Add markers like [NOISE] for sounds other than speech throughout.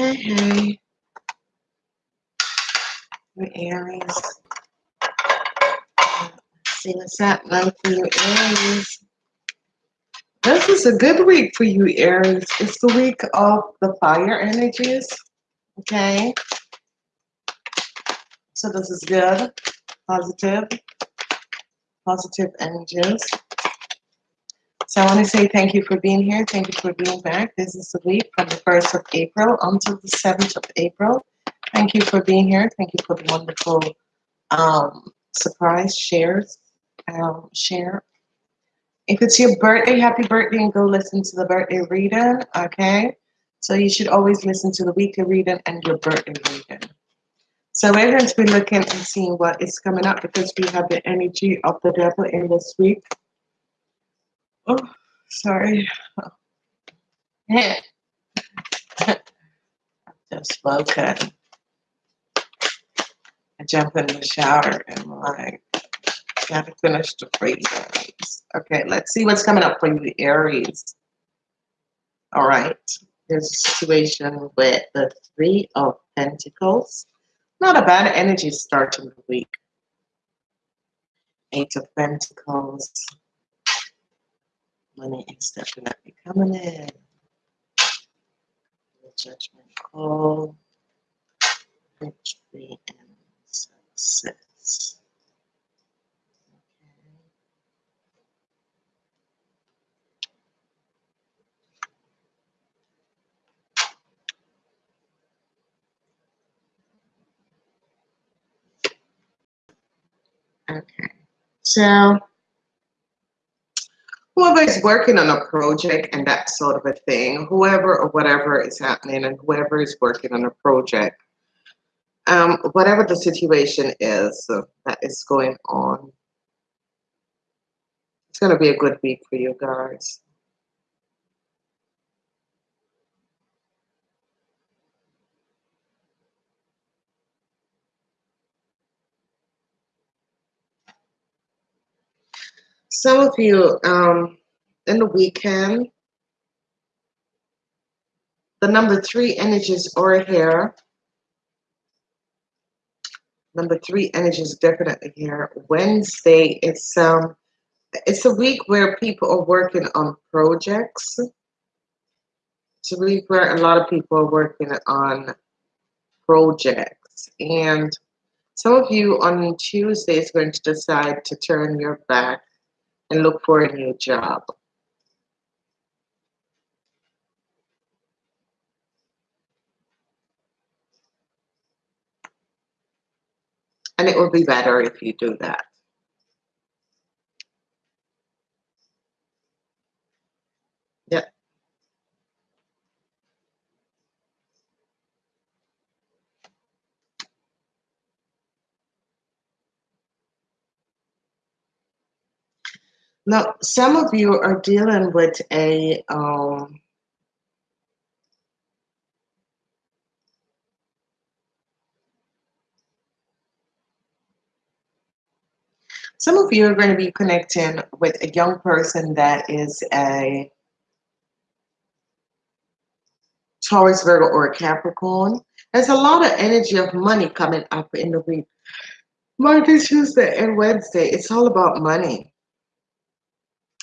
Hey, hey. Your Aries. See what's happening for you, Aries. This is a good week for you, Aries. It's the week of the fire energies. Okay. So this is good. Positive. Positive energies. So I want to say thank you for being here. Thank you for being back. This is the week from the 1st of April until the 7th of April. Thank you for being here. Thank you for the wonderful um, surprise shares. Um, share. If it's your birthday, happy birthday, and go listen to the birthday reading. Okay. So you should always listen to the weekly reading and your birthday reading. So we're going to be looking and seeing what is coming up because we have the energy of the devil in this week. Oh, sorry. [LAUGHS] Just spoken. I jump in the shower and I'm like, gotta finish the readings. Okay, let's see what's coming up for you, Aries. All right. There's a situation with the Three of Pentacles. Not a bad energy starting the week. Eight of Pentacles. Money is definitely coming in. The judgment call. Victory and success. Okay. Okay. So whoever is working on a project and that sort of a thing, whoever or whatever is happening, and whoever is working on a project, um, whatever the situation is that is going on, it's going to be a good week for you guys. Some of you um, in the weekend, the number three energies are here. Number three energies definitely here. Wednesday, it's um, it's a week where people are working on projects. It's a week where a lot of people are working on projects, and some of you on Tuesday is going to decide to turn your back and look for a new job. And it will be better if you do that. Now, some of you are dealing with a um, some of you are going to be connecting with a young person that is a Taurus, Virgo, or a Capricorn. There's a lot of energy of money coming up in the week. Monday, Tuesday, and Wednesday. It's all about money.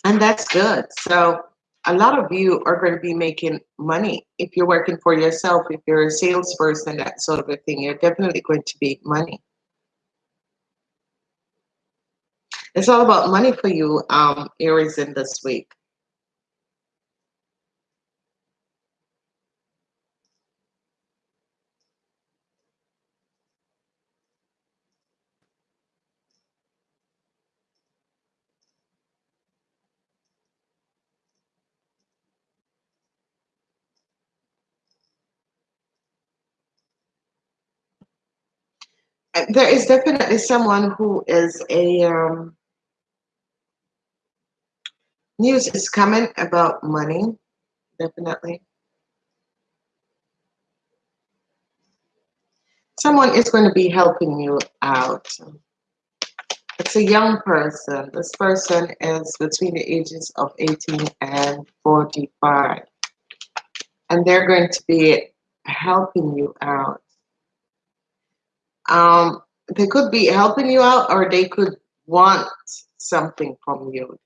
And that's good. So a lot of you are going to be making money. If you're working for yourself, if you're a salesperson, that sort of a thing, you're definitely going to make money. It's all about money for you, um, Aries, in this week. There is definitely someone who is a um, news is coming about money, definitely. Someone is going to be helping you out. It's a young person. This person is between the ages of 18 and 45. And they're going to be helping you out. Um, they could be helping you out or they could want something from you,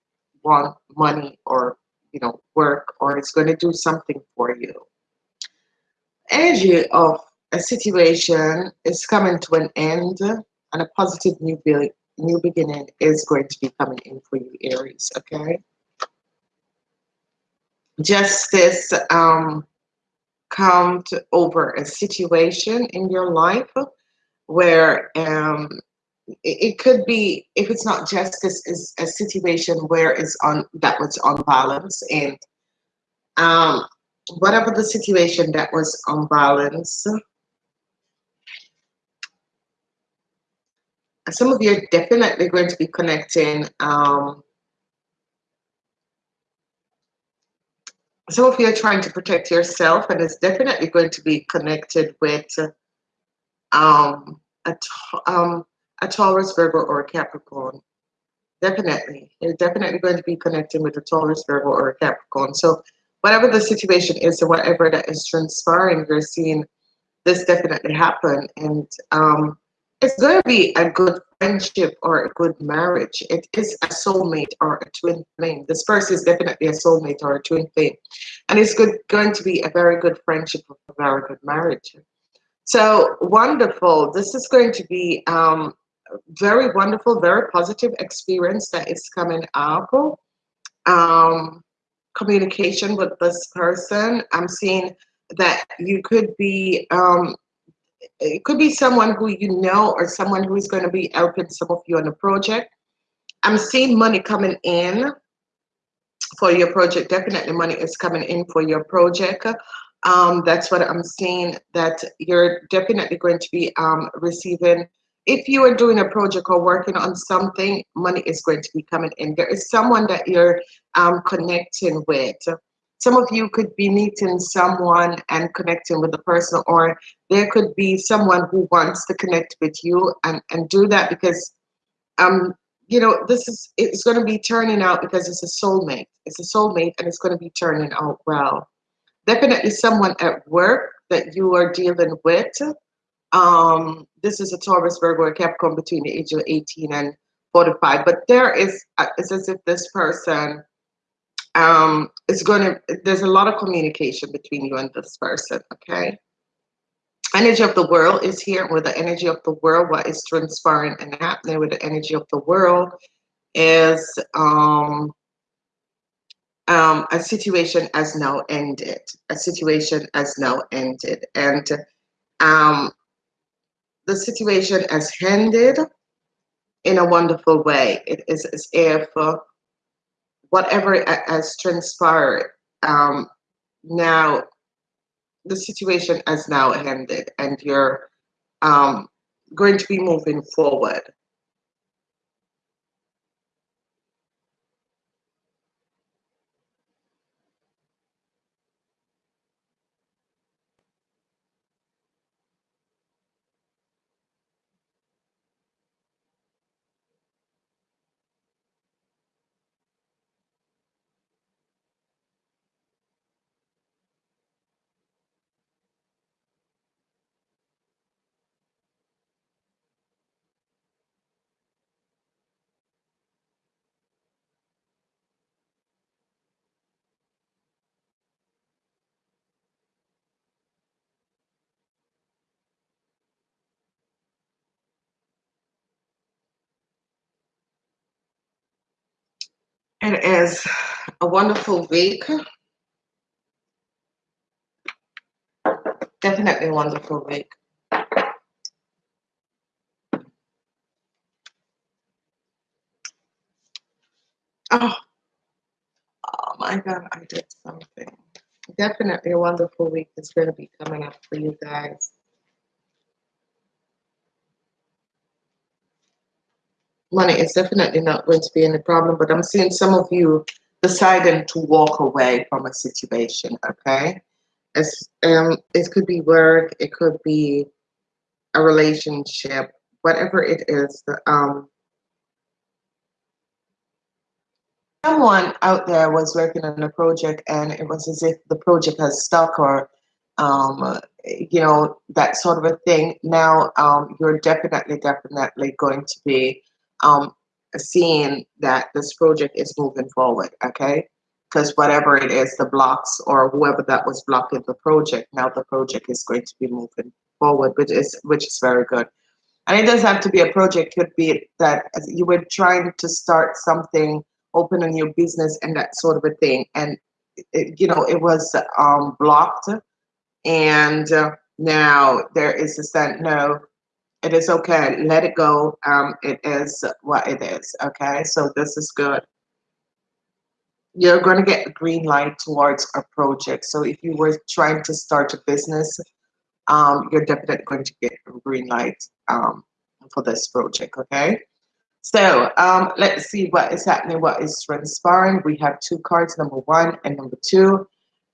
want money or, you know, work or it's going to do something for you. Energy of a situation is coming to an end and a positive new, be new beginning is going to be coming in for you, Aries, okay? Justice um, come over a situation in your life where um, it, could be if it's not justice is a situation where it's on that was on balance and um, whatever the situation that was on balance some of you are definitely going to be connecting um, some of you are trying to protect yourself and it's definitely going to be connected with um, a, um, a Taurus, Virgo, or a Capricorn. Definitely. You're definitely going to be connecting with a Taurus, Virgo, or a Capricorn. So whatever the situation is or whatever that is transpiring, you're seeing this definitely happen. And um, it's going to be a good friendship or a good marriage. It is a soulmate or a twin flame. This person is definitely a soulmate or a twin flame. And it's good, going to be a very good friendship or a very good marriage. So wonderful. This is going to be um, very wonderful, very positive experience that is coming up. Um, communication with this person. I'm seeing that you could be, um, it could be someone who you know or someone who is going to be helping some of you on a project. I'm seeing money coming in for your project. Definitely money is coming in for your project. Um, that's what I'm seeing that you're definitely going to be um, receiving. If you are doing a project or working on something, money is going to be coming in. There is someone that you're um, connecting with. Some of you could be meeting someone and connecting with the person, or there could be someone who wants to connect with you and, and do that because, um, you know, this is, it's going to be turning out because it's a soulmate. It's a soulmate and it's going to be turning out well definitely someone at work that you are dealing with. Um, this is a Taurus, Virgo, or Capricorn between the age of 18 and 45. But there is, uh, it's as if this person um, is going to, there's a lot of communication between you and this person, okay? Energy of the world is here with the energy of the world. What is transpiring and happening with the energy of the world is um, um, a situation has now ended. A situation has now ended. And um, the situation has ended in a wonderful way. It is as if uh, whatever has transpired, um, now the situation has now ended and you're um, going to be moving forward. It is a wonderful week. Definitely a wonderful week. Oh, oh my God, I did something. Definitely a wonderful week is going to be coming up for you guys. Money is definitely not going to be any problem, but I'm seeing some of you deciding to walk away from a situation, okay? It's, um, it could be work, it could be a relationship, whatever it is. Um, someone out there was working on a project and it was as if the project has stuck or um, you know, that sort of a thing. Now, um, you're definitely, definitely going to be um, seeing that this project is moving forward, okay? Because whatever it is, the blocks or whoever that was blocking the project, now the project is going to be moving forward, which is which is very good. And it doesn't have to be a project; could be that you were trying to start something, open a new business, and that sort of a thing, and it, you know it was um, blocked and uh, now there is a stand no it is okay. Let it go. Um it is what it is. Okay? So this is good. You're going to get a green light towards a project. So if you were trying to start a business um you're definitely going to get a green light um for this project okay? So um let's see what is happening what is transpiring. We have two cards number one and number two.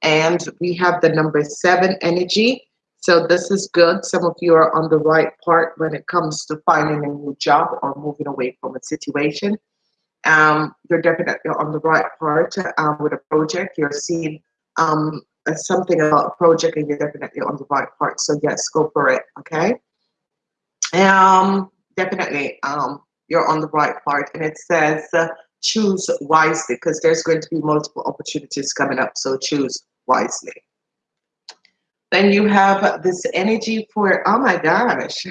And we have the number seven energy. So this is good. Some of you are on the right part when it comes to finding a new job or moving away from a situation. Um, you're definitely on the right part um, with a project. You're seeing um, something about a project and you're definitely on the right part. So yes, go for it, okay? Um, definitely, um, you're on the right part. And it says, uh, choose wisely because there's going to be multiple opportunities coming up. So choose wisely. Then you have this energy for, oh my gosh,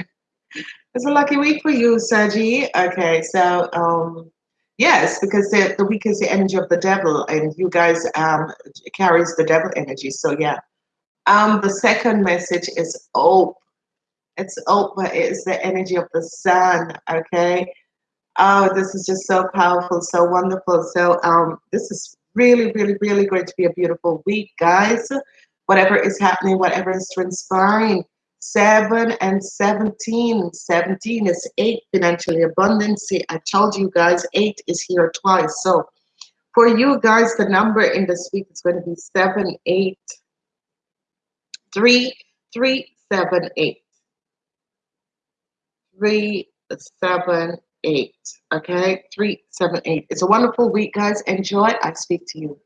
it's a lucky week for you, Saji. Okay, so um, yes, because the, the week is the energy of the devil and you guys um, carries the devil energy. So yeah. Um, the second message is hope. It's hope, but it's the energy of the sun, okay? Oh, this is just so powerful, so wonderful. So um, this is really, really, really going to be a beautiful week, guys. Whatever is happening, whatever is transpiring. 7 and 17. 17 is 8 financially abundance. I told you guys 8 is here twice. So for you guys, the number in this week is going to be 7, 8, 3, 3, 7, 8. 3, 7, eight. Okay, three, seven, eight. It's a wonderful week, guys. Enjoy. I speak to you